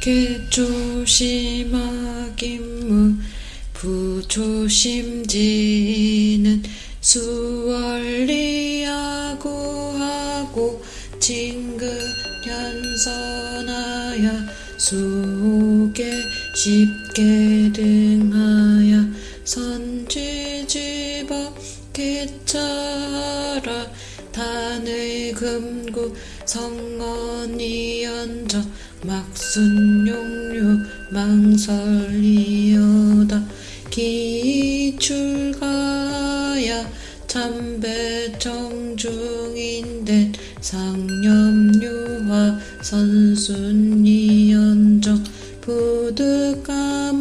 개조심하기무 부조심지는 수월리하고 하고 징근현선하야 수옥에 쉽게 등하여 선지지법 개차라. 단의 금구 성언이 연저 막순용류 망설리여다 기출가야 참배정중인된 상념유화 선순이연적 부득감한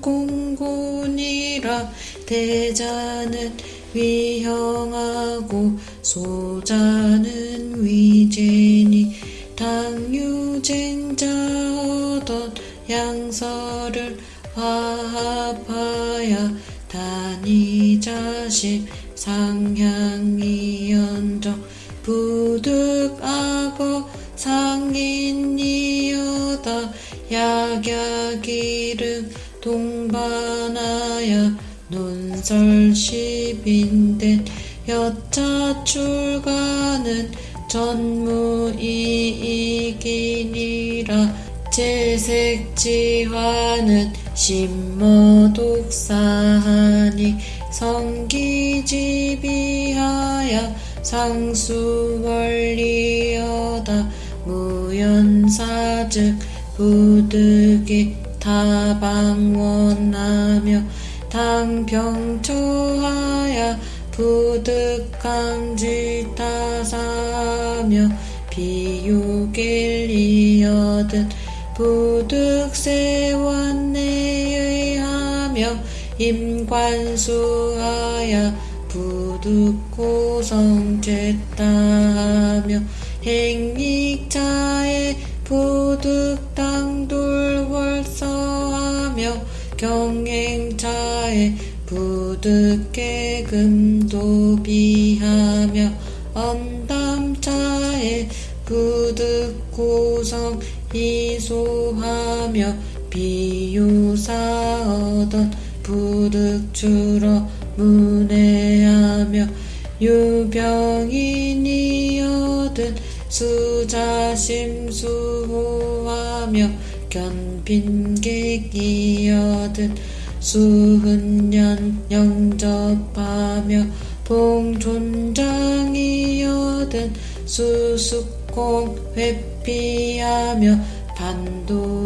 공군이라 대자는 위형하고 소자 양서를 화합하여 단이자식 상향이연적 부득악어 상인이여다 약약이름 동반하여 논설십인된 여차 출가는 전무이익이니라 재색지화는 심머독사하니 성기지비하여 상수원리여다 무연사즉 부득이 타방원하며 당병초하여 부득강지타사며 비유길이여든 부득세원내의하며 임관수하여 부득고성죄다하며 행익자의 부득당 돌월서하며 경행자의 부득계금도비하며 언담자의 부득고성 이소 하며 비유사얻던 부득주러 문해하며 유병인이여든 수자심수호하며 견빈객이여든 수흔년 영접하며 봉존장이여든 수숙공 회피하며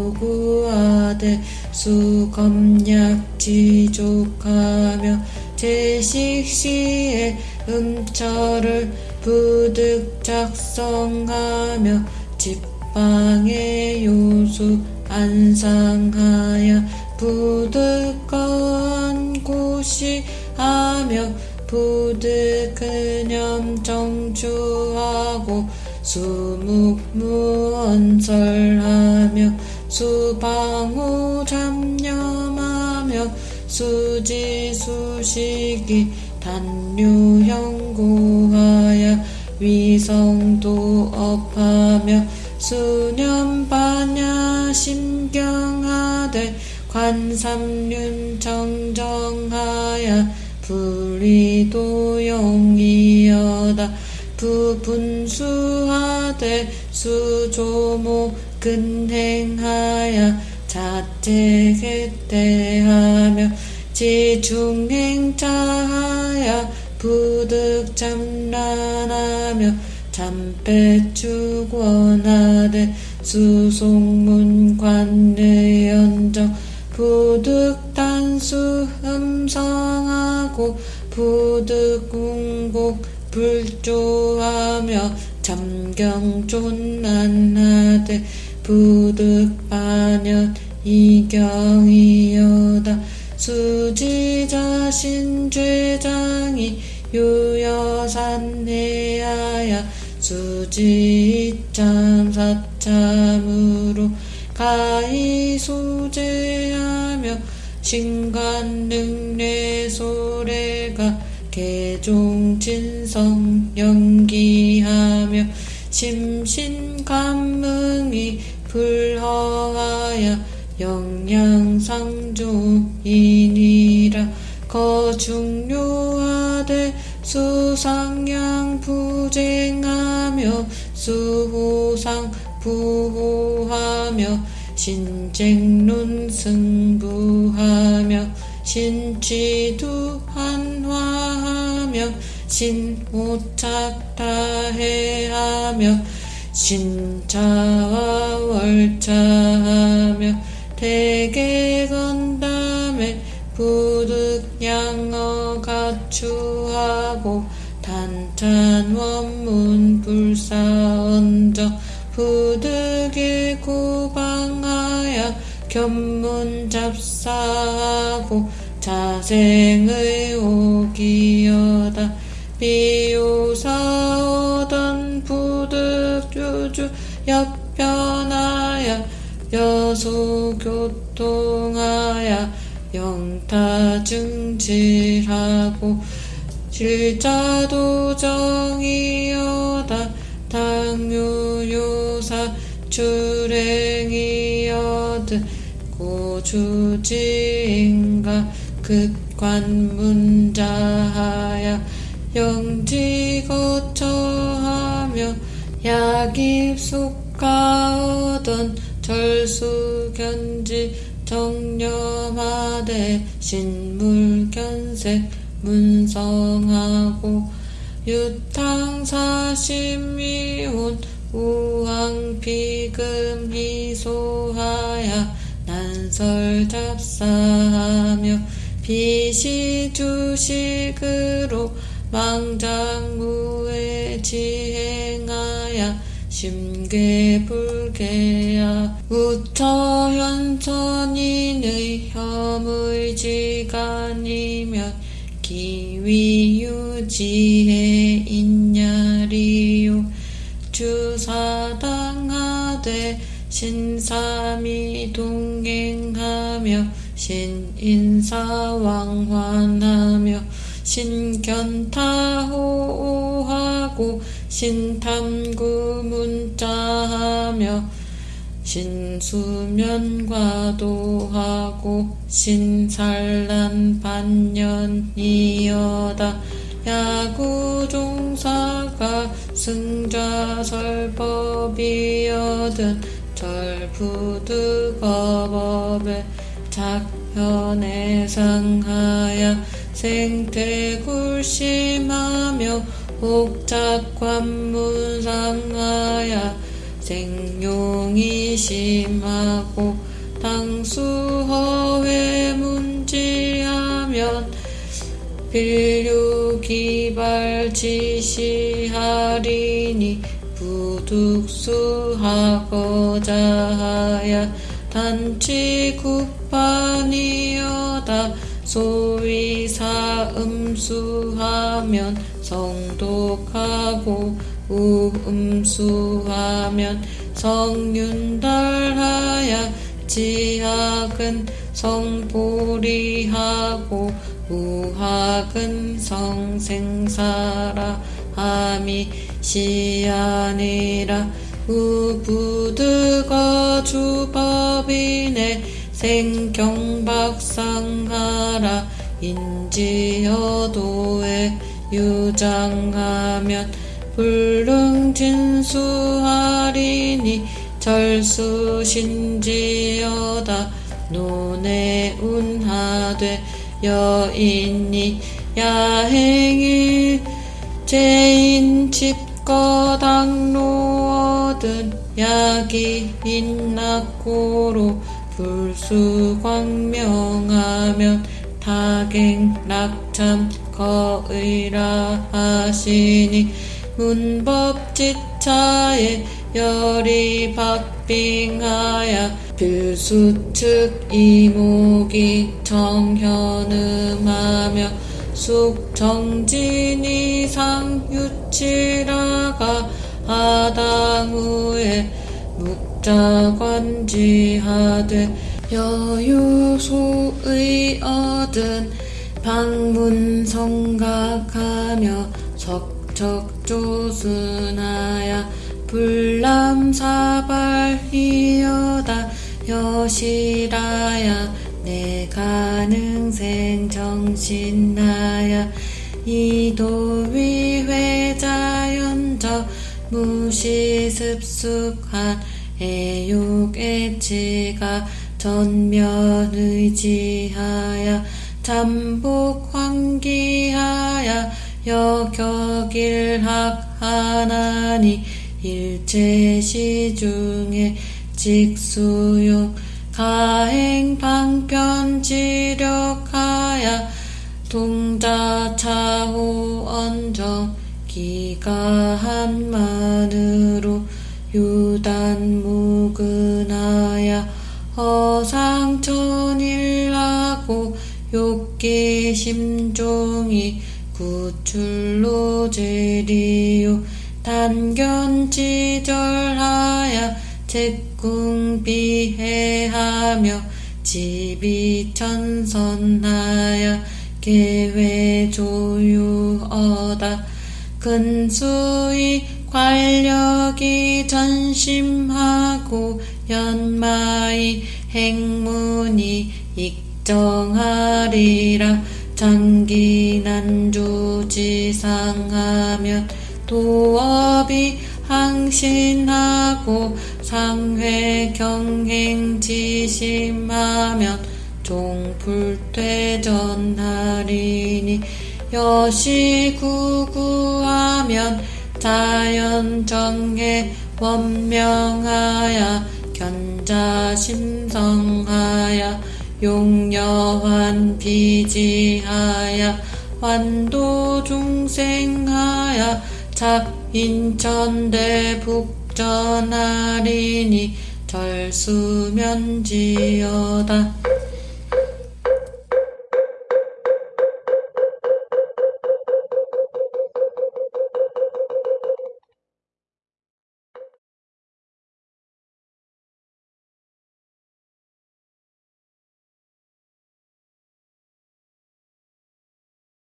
반도구아들 수검약 지족하며 제식시에 음철을 부득 작성하며 집방의 요수 안상하여 부득거한 곳이 하며 부득 근염 정주하고 수묵무언설하며 수방호 잡념하며 수지수식이 단유형고하여 위성도 업하며 수념반야 심경하되 관삼륜 정정하여 불리도 용이여다 부분수하되 수조모 근행하여 자책했대하며 지중행자하여 부득참란하며 잠배축원하되 수송문관의연정 부득단수 음성하고 부득궁곡 불조하며 잠경존난하되 부득반연 이경이여다. 수지자신 죄장이 유여산내하여 수지참 사참으로 가이소제하며 신관능례소래가 개종진성 연기하며 심신감흥이 불허하여 영양상조인이라 거중요하되 수상양 부쟁하며 수호상 부호하며 신쟁론 승부하며 신취두 한화하며 신오착다해하며 신자와 월차하며 대개건담에 부득양어 갖추하고 단찬 원문 불사언저 부득에 고방하여 견문 잡사하고 자생의 오기여다 비유사오던 부득주주 역변하여 여소교통하여 영타증질하고 실자도 정이여다 당유요사 출행이여드 고주지인가 극관문자하야 영지 거처하며 약입속가얻은 절수견지 정념하되 신물견색 문성하고 유탕사심미혼 우왕비금 희소하야 난설잡사하며 비시주식으로 망장무에 지행하여 심계불계야. 우처현천인의 혐의지간이면 기위유지해 있냐리요. 주사당하되 신삼이 동행하며 신인사왕환하며 신견타호하고 신탐구문자하며 신수면과도하고 신산란 반년이여다. 야구종사가 승자설법이여든 절부득어법에 작현에 상하여 생태굴심하며 옥작관문상하여 생용이 심하고 당수허회 문지하면 빌류기발 지시하리니 부득수하고자 하여 단치국반이여다 소위 사음수하면 성독하고 우음수하면 성윤달하야 지학은 성보리하고 우학은 성생사라 함이 시아니라 우부드가 주법이네 생경박상하라 인지여도에 유장하면 불능진수하리니 절수신지여다 논에 운하되 여인이 야행일 제인 집거당로어든 약이 인낙고로 불수광명하면 타갱락참 거의라 하시니 문법지차에 열이 박빙하여 필수측 이목이 정현음하며 숙정진이 상유치라가 하당 후에 묵자관지하되 여유소의 얻은 방문 성각하며 석척조순하야 불남사발이여다 여시라야 내 가능생 정신나야 이도위 회자연저 무시습숙한 애욕애치가 전면 의지하야 잠복 환기하야 여격일학 하나니 일체시중에 직수용 가행 방편지력하야 동자차후 언정 기가한만으로 유단무근하야 허상천일하고 욕기심종이 구출로 제리요. 단견지절하야 제궁비해하며 지비천선하야 계회조유어다. 근수의 관력이 전심하고 연마의 행문이 익정하리라. 장기난주지상하면 도업이 항신하고 상회 경행 지심하면 종불퇴전하리니 여시구구하면 자연정해 원명하야 견자 심성하야 용여환 비지하야 완도중생하야 잡인천대 북전하리니 절수면지여다